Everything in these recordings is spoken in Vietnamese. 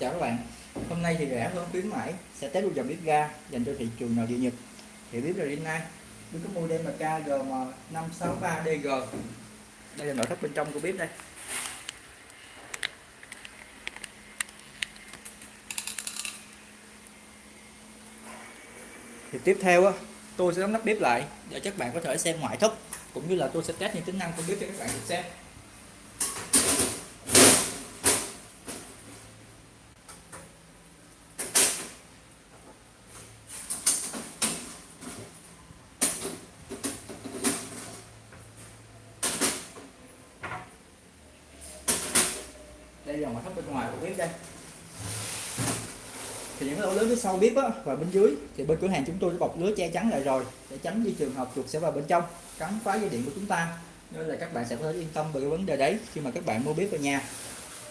chào các bạn. Hôm nay thì rẻ hơn khuyến mãi, sẽ test một dòng bếp ga dành cho thị trường nội địa nhật. Thì bếp là Rinnai bếp có model MK GM563DG đây là nội thất bên trong của bếp đây. Thì tiếp theo á, tôi sẽ đóng nắp bếp lại để các bạn có thể xem ngoại thất, cũng như là tôi sẽ test những tính năng của bếp cho các bạn được xem. Đây là ngoại thất bên ngoài của bếp đây thì những lỗ lớn phía sau bếp á, và bên dưới thì bên cửa hàng chúng tôi đã bọc lưới che chắn lại rồi để tránh đi trường hợp chuột sẽ vào bên trong cắn phá dây điện của chúng ta. Nên là các bạn sẽ có thể yên tâm về cái vấn đề đấy khi mà các bạn mua bếp ở nhà.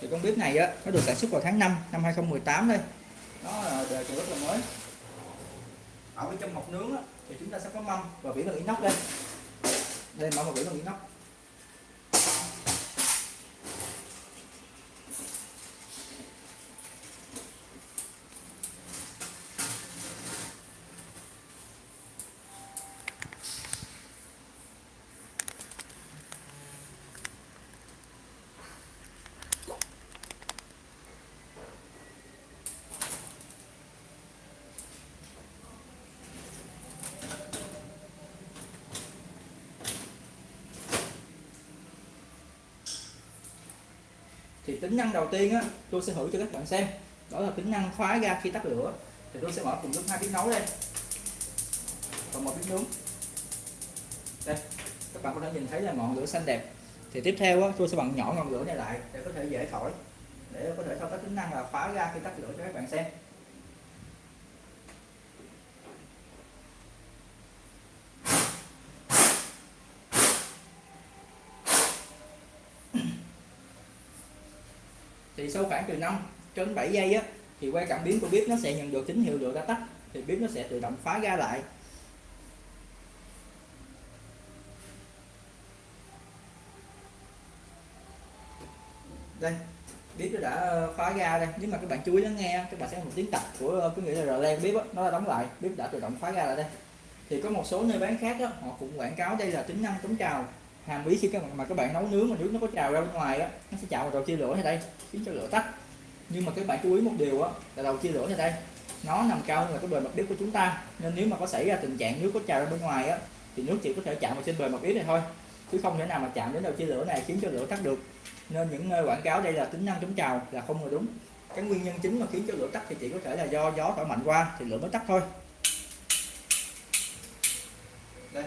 Thì con bếp này á nó được sản xuất vào tháng 5 năm 2018 đây. Nó là đời rất là mới. Ở bên trong mọc nướng á, thì chúng ta sẽ có mâm và vỉ bằng inox đây. Đây mâm và vỉ bằng inox. Thì tính năng đầu tiên á tôi sẽ thử cho các bạn xem. Đó là tính năng khóa ga khi tắt lửa. Thì tôi sẽ mở cùng lúc hai bếp nấu đây còn một bếp nướng. Đây các bạn có thể nhìn thấy là ngọn lửa xanh đẹp. Thì tiếp theo á, tôi sẽ bật nhỏ ngọn lửa này lại để có thể dễ thổi để có thể thao tác tính năng là khóa ga khi tắt lửa cho các bạn xem. Thì sau khoảng từ 5 cho đến 7 giây á thì qua cảm biến của bếp nó sẽ nhận được tín hiệu lửa đã tắt. Thì bếp nó sẽ tự động khóa ga lại. Đây bếp nó đã ờ, khóa ga đây. Nếu mà các bạn chú ý lắng nghe các bạn sẽ một tiếng tạch của ờ, cái nghĩa là rờ len bếp đó, nó đã đóng lại. Bếp đã tự động khóa ga lại đây. Thì có một số nơi bán khác đó, họ cũng quảng cáo đây là tính năng chống trào hàm ý khi các bạn mà các bạn nấu nướng mà nước nó có trào ra bên ngoài á, nó sẽ chạm vào đầu chia lửa này đây, khiến cho lửa tắt. Nhưng mà các bạn chú ý một điều á, là đầu chia lửa này đây, nó nằm cao hơn là cái bề mặt bếp của chúng ta. Nên nếu mà có xảy ra tình trạng nước có trào ra bên ngoài á, thì nước chỉ có thể chạm vào trên bề mặt bếp này thôi, chứ không thể nào mà chạm đến đầu chia lửa này khiến cho lửa tắt được. Nên những nơi quảng cáo đây là tính năng chống trào là không là đúng. Cái nguyên nhân chính mà khiến cho lửa tắt thì chỉ có thể là do gió thổi mạnh qua thì lửa mới tắt thôi. Đây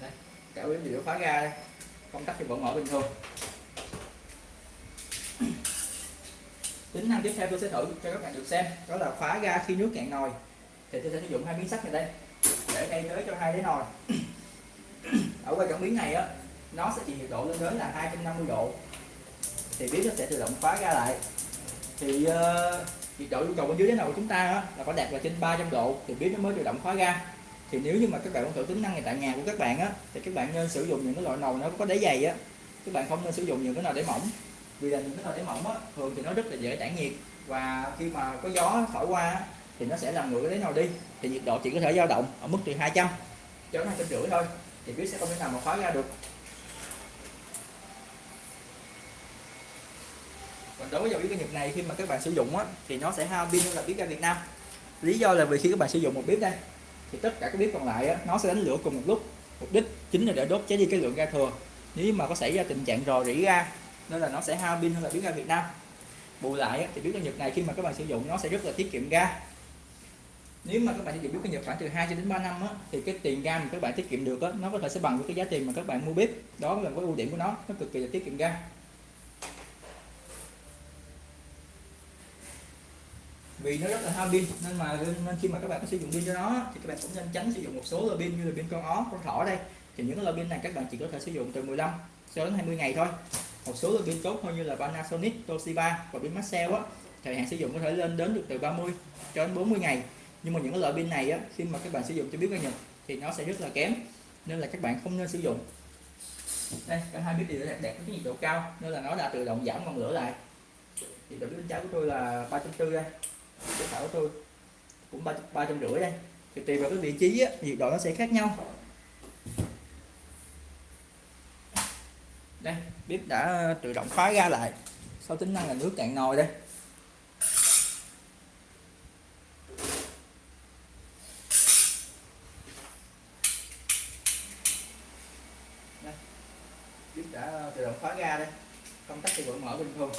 đây cả bếp đều khóa ga đây. Công tắc thì vẫn mở bình thường. Tính năng tiếp theo tôi sẽ thử cho các bạn được xem. Đó là khóa ga khi nước cạn nồi. Thì tôi sẽ sử dụng hai miếng sắt này đây để thay thế cho hai cái nồi. Ở qua cảm biến này á nó sẽ chỉ nhiệt độ lên đến là 250 độ. Thì bếp nó sẽ tự động khóa ga lại. Thì uh, nhiệt độ yêu cầu bên dưới cái nồi của chúng ta á, là phải đạt là trên 300 độ thì bếp nó mới tự động khóa ga thì nếu như mà các bạn muốn thử tính năng này tại nhà của các bạn á thì các bạn nên sử dụng những cái loại nồi nó có đáy dày á. Các bạn không nên sử dụng những cái nồi đáy mỏng. Vì là những cái nồi đáy mỏng á thường thì nó rất là dễ tản nhiệt. Và khi mà có gió thổi qua thì nó sẽ làm nguội cái đáy nồi đi. Thì nhiệt độ chỉ có thể dao động ở mức từ 200 cho đến 250 thôi. Thì bếp sẽ không thể nào mà khóa ra được. Còn đối với dòng bếp nhiệt này khi mà các bạn sử dụng á, thì nó sẽ hao pin hơn là bếp ga Việt Nam. Lý do là vì khi các bạn sử dụng một bếp đây thì tất cả các bếp còn lại á, nó sẽ đánh lửa cùng một lúc. Mục đích chính là để đốt cháy đi cái lượng ga thừa. Nếu mà có xảy ra tình trạng rò rỉ ga nên là nó sẽ hao pin hơn là bếp ga Việt Nam. Bù lại á, thì bếp ga Nhật này khi mà các bạn sử dụng nó sẽ rất là tiết kiệm ga. Nếu mà các bạn sử dụng bếp ga Nhật khoảng từ 2 cho đến 3 năm á, thì cái tiền ga mà các bạn tiết kiệm được á, nó có thể sẽ bằng với cái giá tiền mà các bạn mua bếp. Đó là cái ưu điểm của nó nó cực kỳ là tiết kiệm ga. Vì nó rất là hao pin nên mà nên khi mà các bạn có sử dụng pin cho nó thì các bạn cũng nên tránh sử dụng một số loại pin như là pin con ó con thỏ đây. Thì những loại pin này các bạn chỉ có thể sử dụng từ 15 cho đến 20 ngày thôi. Một số loại pin tốt hơn như là Panasonic, Toshiba và pin Maxell á thời hạn sử dụng có thể lên đến được từ 30 cho đến 40 ngày. Nhưng mà những cái loại pin này á khi mà các bạn sử dụng cho biết bao nhiêu thì nó sẽ rất là kém nên là các bạn không nên sử dụng. Đây cả hai bếp đều đẹp đẹp với nhiệt độ cao nên là nó đã tự động giảm ngọn lửa lại. Thì bếp bên trái của tôi là ba trăm tư đây cái phải của tôi cũng ba ba trăm rưỡi đây. Thì tùy vào cái vị trí á, nhiệt độ nó sẽ khác nhau. Đây bếp đã ờ, tự động khóa ra lại. Sau tính năng là nước cạn nồi đây. Đây. bếp đã ờ, tự động khóa ra đây. Công tắc thì vẫn mở bình thường.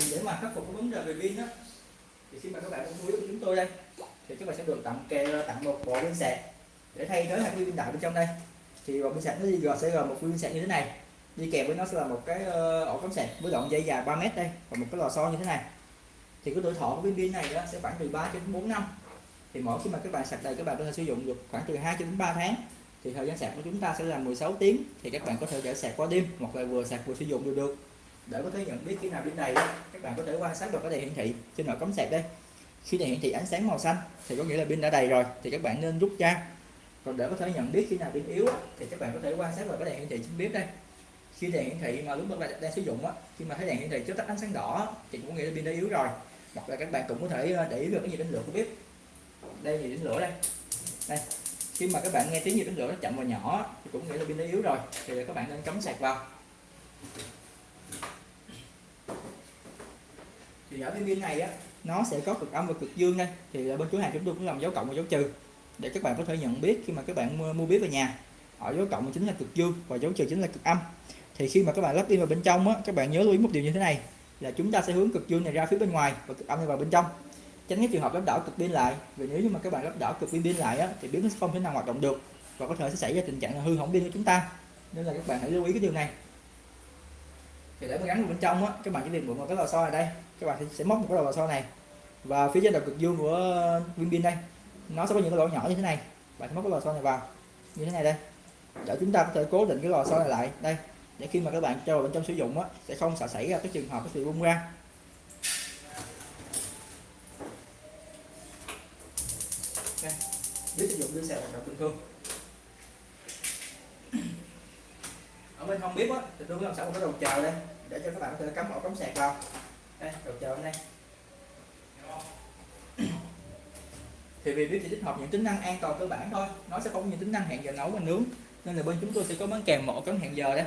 Thì để mà khắc phục cái vấn đề về pin đó thì khi mà các bạn mua với chúng tôi đây, thì các bạn sẽ được tặng kèm tặng một bộ pin sạc để thay thế hai pin đại bên trong đây. Thì bộ pin sạc nó đi gờ, sẽ gồm một pin sạc như thế này, đi kèm với nó sẽ là một cái ờ, ổ cắm sạc với đoạn dây dài 3 mét đây, và một cái lò xo như thế này. Thì cái tuổi thọ của pin pin này đó sẽ khoảng từ 3 đến 4 năm. Thì mỗi khi mà các bạn sạc đầy, các bạn có thể sử dụng được khoảng từ 2 đến 3 tháng. Thì thời gian sạc của chúng ta sẽ là 16 tiếng, thì các bạn có thể để sạc qua đêm, hoặc là vừa sạc vừa sử dụng đều được để có thể nhận biết khi nào pin đầy các bạn có thể quan sát vào cái đèn hiển thị. Trên nội cắm sạc đây. Khi đèn hiển thị ánh sáng màu xanh, thì có nghĩa là pin đã đầy rồi, thì các bạn nên rút ra. Còn để có thể nhận biết khi nào pin yếu thì các bạn có thể quan sát vào cái đèn hiển thị trên bếp đây. Khi đèn hiển thị mà lúc các bạn đang sử dụng á, khi mà thấy đèn hiển thị chớp tắt ánh sáng đỏ thì cũng nghĩa là pin đã yếu rồi. Hoặc là các bạn cũng có thể ờ, để ý được cái nhiệt đến lửa của bếp. Đây nhiệt đến lửa đây. Đây. Khi mà các bạn nghe tiếng nhiệt đến lửa nó chậm và nhỏ thì cũng nghĩa là pin đã yếu rồi, thì các bạn nên cắm sạc vào thì ở bên pin này á nó sẽ có cực âm và cực dương đây thì bên cửa hàng chúng tôi cũng làm dấu cộng và dấu trừ để các bạn có thể nhận biết khi mà các bạn mua, mua bếp về nhà. Ở dấu cộng chính là cực dương và dấu trừ chính là cực âm. Thì khi mà các bạn lắp pin vào bên trong á các bạn nhớ lưu ý một điều như thế này là chúng ta sẽ hướng cực dương này ra phía bên ngoài và cực âm này vào bên trong. Tránh cái trường hợp lắp đảo cực pin lại vì nếu như mà các bạn lắp đảo cực pin pin lại á thì bếp nó sẽ không thể nào hoạt động được và có thể sẽ xảy ra tình trạng là hư hỏng pin của chúng ta. Nên là các bạn hãy lưu ý cái điều này thì để mà gắn bên trong á, các bạn chỉ việc mượn một cái lò xo này đây. Các bạn sẽ móc một cái lò xo này. Và phía trên đầu cực dương của viên pin đây. Nó sẽ có những cái lỗ nhỏ như thế này. Bạn sẽ móc cái lò xo này vào, như thế này đây. Để chúng ta có thể cố định cái lò xo này lại. Đây, để khi mà các bạn cho vào bên trong sử dụng á, sẽ không sợ xảy ra cái trường hợp cái sự bung ra. Đây biết sử dụng đưa xe hoạt động bình thường. Ở bên không biết á thì tôi làm sẵn một cái đầu chờ đây, để cho các bạn có thể cắm ổ cắm sạc vào. Đây, đầu chờ đây. Thì vì biết chỉ tích hợp những tính năng an toàn cơ bản thôi, nó sẽ không có những tính năng hẹn giờ nấu và nướng. Nên là bên chúng tôi sẽ có bán kèm một ổ cắm hẹn giờ đây.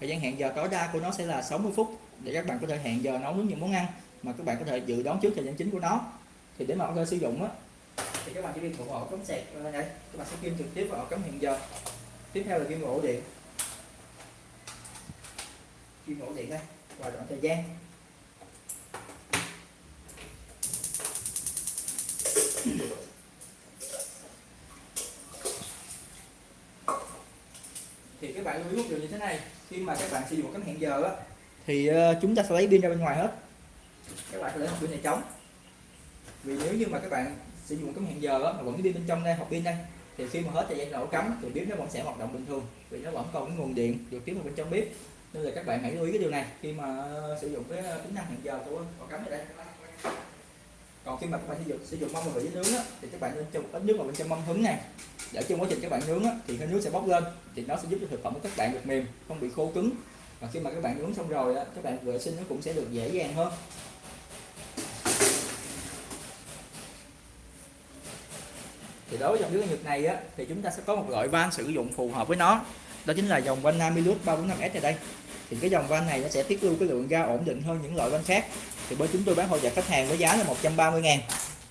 Thời gian hẹn giờ tối đa của nó sẽ là 60 phút, để các bạn có thể hẹn giờ nấu nướng những món ăn mà các bạn có thể dự đoán trước thời gian chính của nó. Thì để mà có thể sử dụng á, thì các bạn chỉ việc một ổ cắm sạc ờ, đây, các bạn sẽ kim trực tiếp vào ổ cắm hẹn giờ. Tiếp theo là kim ổ điện chuyên ổ điện đây và đoạn thời gian. Thì các bạn lưu ý một điều như thế này, khi mà các bạn sử dụng cắm hẹn giờ á, thì ờ, chúng ta sẽ lấy pin ra bên ngoài hết. Các bạn sẽ để một pin này trống vì nếu như mà các bạn sử dụng cắm hẹn giờ á, mà vẫn cái pin bên trong đây hộp pin đây, thì khi mà hết thời gian nổ cắm, thì bếp nó vẫn sẽ hoạt động bình thường, vì nó vẫn còn cái nguồn điện được tiếp vào bên trong bếp nên là các bạn hãy lưu ý cái điều này khi mà ờ, sử dụng cái ờ, tính năng hẹn giờ của ổ cắm ở đây. Còn khi mà các bạn sử dụng sử dụng mâm và vị nướng á, thì các bạn nên cho ít nước vào bên trong mâm hứng này. Để trong quá trình các bạn nướng á, thì cái nước sẽ bốc lên thì nó sẽ giúp cho thực phẩm của các bạn được mềm không bị khô cứng. Và khi mà các bạn nướng xong rồi á, các bạn vệ sinh nó cũng sẽ được dễ dàng hơn. Thì đối với dòng nước nhật này á, thì chúng ta sẽ có một loại van sử dụng phù hợp với nó đó chính là dòng van Namilus 345S này đây. Thì cái dòng van này nó sẽ tiết lưu cái lượng ga ổn định hơn những loại van khác. Thì bên chúng tôi bán hỗ trợ khách hàng với giá là 130 ngàn.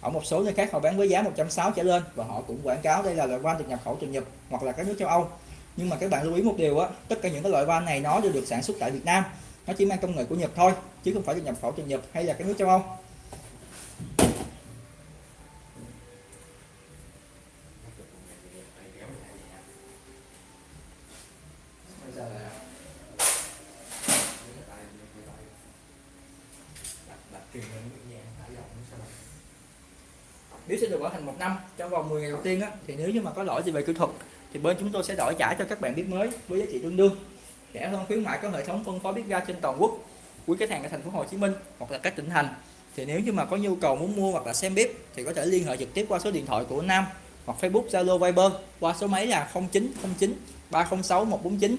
Ở một số nơi khác họ bán với giá 160 trở lên và họ cũng quảng cáo đây là loại van được nhập khẩu từ Nhật hoặc là các nước châu Âu. Nhưng mà các bạn lưu ý một điều á, tất cả những cái loại van này nó đều được sản xuất tại Việt Nam. Nó chỉ mang công nghệ của Nhật thôi, chứ không phải được nhập khẩu từ Nhật hay là các nước châu Âu. Nếu sẽ được bảo hành một năm trong vòng 10 ngày đầu tiên á, thì nếu như mà có lỗi gì về kỹ thuật thì bên chúng tôi sẽ đổi trả cho các bạn biết mới với giá trị tương đương. Rẻ hơn khuyến mại có hệ thống phân phối biết ga trên toàn quốc quý khách hàng ở thành phố Hồ Chí Minh hoặc là các tỉnh thành. Thì nếu như mà có nhu cầu muốn mua hoặc là xem bếp thì có thể liên hệ trực tiếp qua số điện thoại của Nam hoặc Facebook Zalo Viber qua số máy là 0909 306 149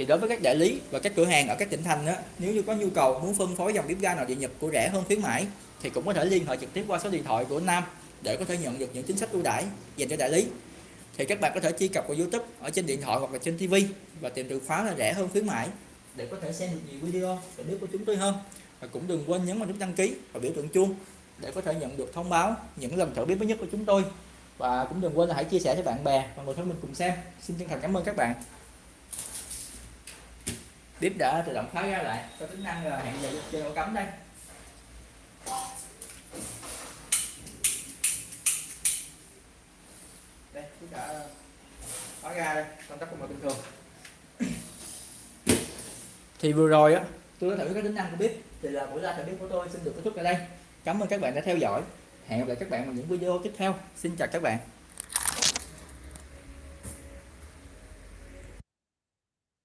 thì đối với các đại lý và các cửa hàng ở các tỉnh thành đó, nếu như có nhu cầu muốn phân phối dòng bếp ga nội địa nhập của rẻ hơn khuyến mãi thì cũng có thể liên hệ trực tiếp qua số điện thoại của Nam để có thể nhận được những chính sách ưu đãi dành cho đại lý. Thì các bạn có thể truy cập vào YouTube ở trên điện thoại hoặc là trên TV và tìm từ khóa là rẻ hơn khuyến mãi để có thể xem được nhiều video và biết của chúng tôi hơn. Và cũng đừng quên nhấn vào nút đăng ký và biểu tượng chuông để có thể nhận được thông báo những lần thử bếp mới nhất của chúng tôi. Và cũng đừng quên là hãy chia sẻ cho bạn bè và người thân mình cùng xem. Xin chân thành cảm ơn các bạn tiếp đã tự động khóa ra lại. Có tính năng là hẹn giờ chơi ổ cắm đây. Đây bếp đã khóa ra đây, công tắc mọi bình thường. Thì vừa rồi á, tôi đã thử cái tính năng của bếp. Thì là buổi ra thử bếp của tôi xin được kết thúc tại đây. Cảm ơn các bạn đã theo dõi. Hẹn gặp lại các bạn vào những video tiếp theo. Xin chào các bạn.